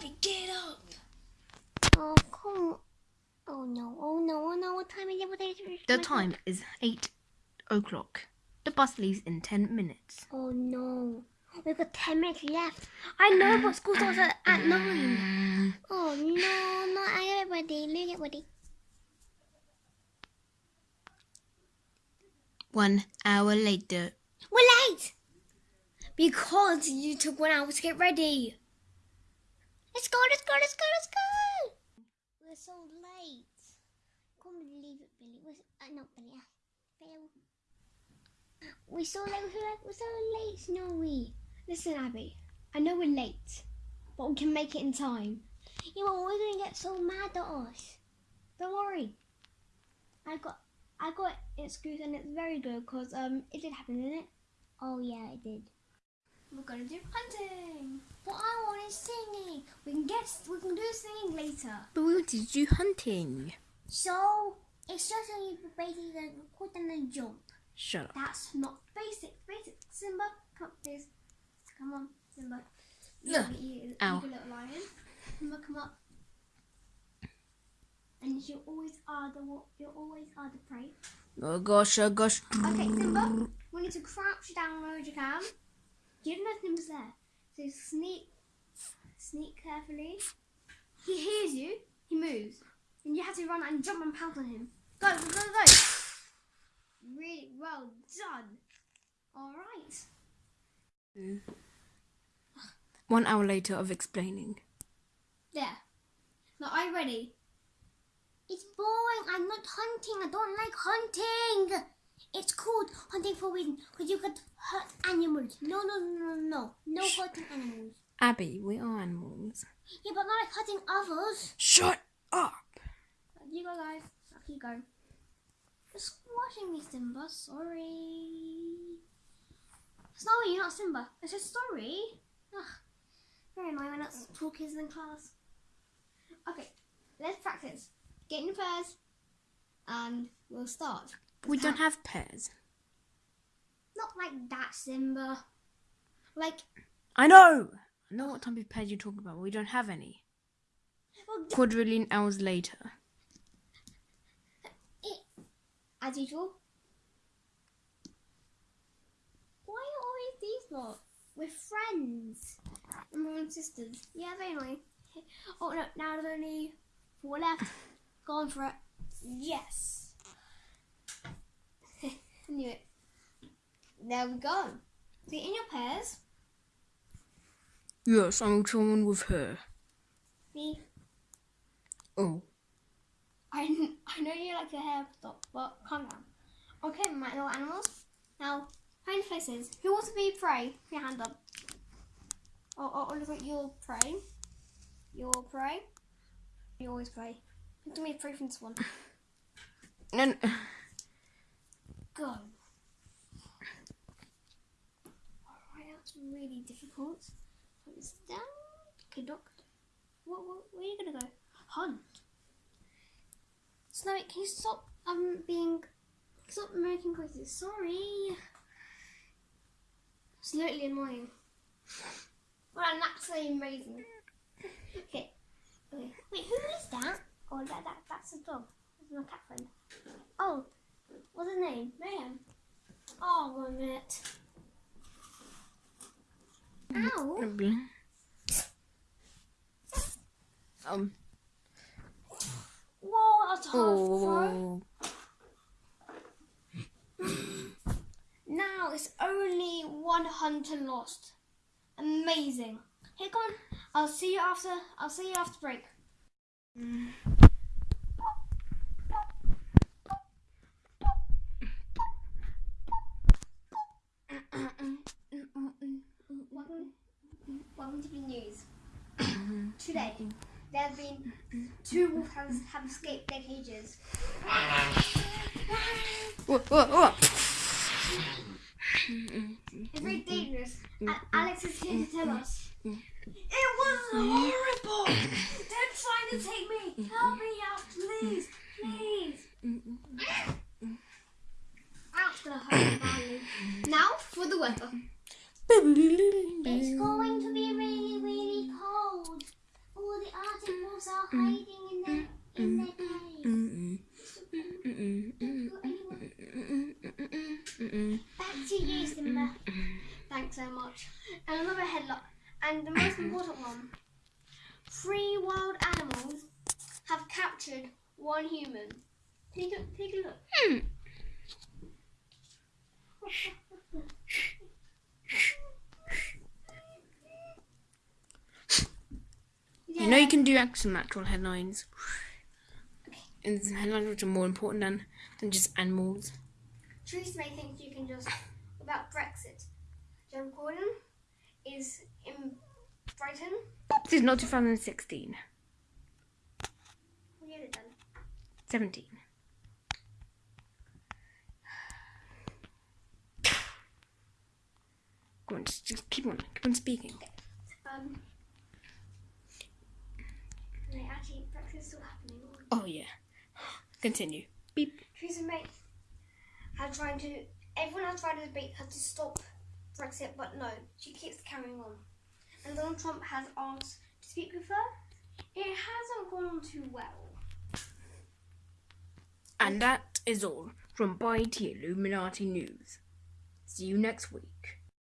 Abby, get up. Oh, come. Oh no, oh no, oh no, what time is it? What is it? The time is 8 o'clock. The bus leaves in 10 minutes. Oh no. Oh, we've got 10 minutes left. I know, but school starts at, at 9. Oh no, not I get ready. Let me get ready. One hour later. We're late! Because you took one hour to get ready. Let's go, let's go, let's go, let's go! We're so late. Can't believe it, Billy. We're, uh, not Billy, Bill. We're so late, we're so late, we're so late, Snowy. Listen, Abby. I know we're late, but we can make it in time. Yeah, but we're gonna get so mad at us. Don't worry. I got I got excuse and it's very good because um it did happen, didn't it? Oh yeah, it did. We're gonna do hunting. But I wanted singing. We can get we can do singing later. But we wanted to do hunting. So it's just that you basically gonna put them jump. Shut up. That's not basic. Basic. Simba, come please. Come on, Simba. You, Ugh. you, Ow. you little lion. Simba, come up. And you always are the you always are the prey. Oh gosh, oh gosh. Okay, Simba, we need to crouch down where you can. You don't know if there. So sneak, sneak carefully. He hears you. He moves, and you have to run and jump and pounce on him. Go, go, go, go! Really well done. All right. One hour later of explaining. There. Now, are you ready? It's boring. I'm not hunting. I don't like hunting. It's called hunting forbidden because you could hurt animals. No, no, no, no, no. No hurting animals. Abby, we are animals. Yeah, but not like hurting others. Shut up! You go, guys. I'll keep going. You're squashing me, Simba. Sorry. Snowy, you're not Simba. It's just story. Ugh. Very annoying when that's two kids in class. Okay, let's practice. Get in pairs, and we'll start. We don't have pairs. Not like that, Simba. Like, I know! I know what type of pairs you're talking about, but we don't have any. well, Quadrillion hours later. as usual. Why are always these lot? We're friends. And we're and sisters. Yeah, very annoying. Oh no, now there's only four left. Go on for it. Yes. Knew it. There we go. So in your pairs, Yes, I'm someone with her. me. Oh. I, I know you like your hair stop, but calm down. Okay, my little animals. Now, find places. Who wants to be prey? Put your hand up. Oh, oh, oh look at your prey. Your prey. You always pray. Pick to me a prey from this one. And Go. Alright, that's really difficult. Put this down. Doc. What, what, where are you gonna go? Hunt. Snowy, can you stop um being stop making noises? Sorry. It's literally annoying. Well, I'm actually amazing. Okay. Okay. Wait, who is? That, that that's a dog. That's my cat friend. Oh, what's his name? Mayhem. Oh, one minute. Ow. um. Whoa, that's hard. Oh. Now it's only one hunter lost. Amazing. Here, come on. I'll see you after. I'll see you after break. Welcome, welcome to the news. Today, there have been two wolfhounds have escaped their cages. Whoa, whoa, whoa. It's very dangerous. And Alex is here to tell us. It was horrible! They're trying to take me! Help me out, please! Please! That's gonna hurt badly. Now for the weather. It's going to be really, really cold. was all hiding in that, in that cave. Back to you, Simba. Thanks so much. And another headlock. And the most important one. Three wild animals have captured one human. Take a, take a look. Hmm. can do actual natural headlines. And some headlines which are more important than, than just animals. Theresa May thinks you can just about Brexit. Joe Gordon is in Brighton. This is not 2016. What year is it done? 17. Go on, just, just keep on, keep on speaking. Um, no, still happening. Oh yeah. Continue. Beep. Theresa May had trying to. Everyone has tried to debate her to stop Brexit, but no, she keeps carrying on. And Donald Trump has asked to speak with her. It hasn't gone too well. And that is all from By T Illuminati News. See you next week.